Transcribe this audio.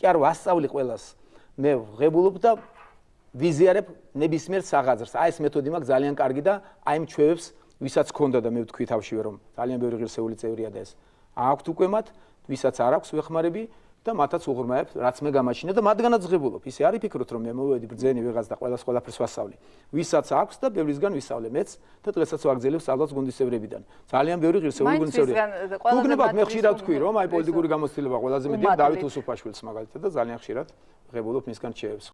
კი არ ვასწავლი ყველას. მე ღებულობ და ვიზიარებ ნებისმიერ საღაზრს. აი ეს მეთოდი მაქვს ძალიან კარგი და აი იმ ჩვევებს, ვისაც ქონდა და მე ვთქვი თავშივე რომ ძალიან ბევრი ღირსეული წევრია და ეს აქვთ უკვე მათ, ვისაც არ აქვს ვეხმარები, და მათაც უღრმაებ, რაც მე გამაჩინე და მათგანაც ღებულობ. ისე არის ფიქრობთ რომ მე მოვედი ბრძენი ვიღაც და ყველას ყველაფერს ვასწავლი. ვისაც აქვს და ბევრისგან ვისწავლე მეც და დღესაც ვაგზელებ სწავლას გუნდისევრებიდან. ძალიან ბევრი ღირსეული გუნდისევრია. გუგნებად მე ხშირად ვთქვი რომ აი პოლიტიკური გამოცდილება ყველაზე მეტია დავით უსუფაშვილს მაგალითად და ძალიან ხშირად ღებულობ მისგან ჩეებს.